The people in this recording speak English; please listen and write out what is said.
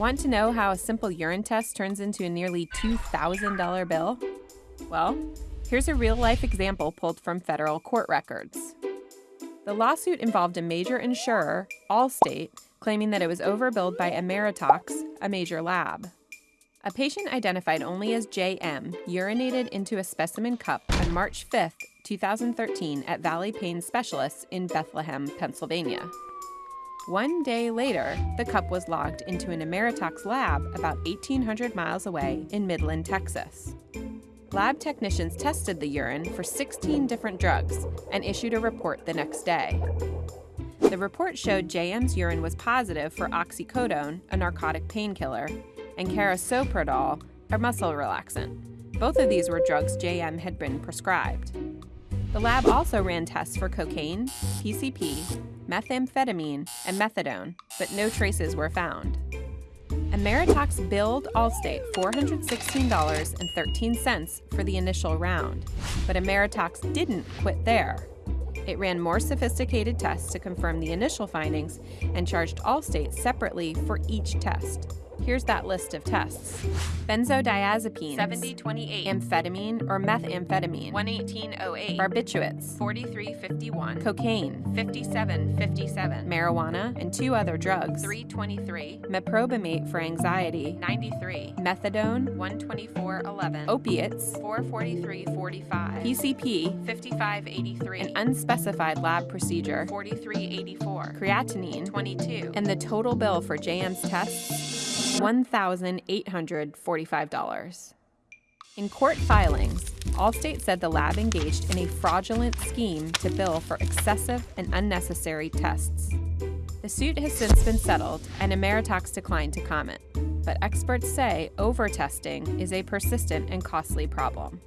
Want to know how a simple urine test turns into a nearly $2,000 bill? Well, here's a real life example pulled from federal court records. The lawsuit involved a major insurer, Allstate, claiming that it was overbilled by Ameritox, a major lab. A patient identified only as JM urinated into a specimen cup on March 5, 2013, at Valley Pain Specialists in Bethlehem, Pennsylvania. One day later, the cup was logged into an Ameritox lab about 1,800 miles away in Midland, Texas. Lab technicians tested the urine for 16 different drugs and issued a report the next day. The report showed JM's urine was positive for oxycodone, a narcotic painkiller, and carisoprodol, a muscle relaxant. Both of these were drugs JM had been prescribed. The lab also ran tests for cocaine, PCP, methamphetamine, and methadone, but no traces were found. Ameritox billed Allstate $416.13 for the initial round, but Ameritox didn't quit there. It ran more sophisticated tests to confirm the initial findings and charged Allstate separately for each test. Here's that list of tests. Benzodiazepines, 7028, amphetamine or methamphetamine, 11808, barbiturates, 4351, cocaine, 5757, marijuana, and two other drugs, 323, meprobamate for anxiety, 93, methadone, 12411, opiates, 44345, PCP, 5583, an unspecified lab procedure, 4384, creatinine, 22, and the total bill for JM's tests $1,845. In court filings, Allstate said the lab engaged in a fraudulent scheme to bill for excessive and unnecessary tests. The suit has since been settled, and Ameritox declined to comment, but experts say overtesting is a persistent and costly problem.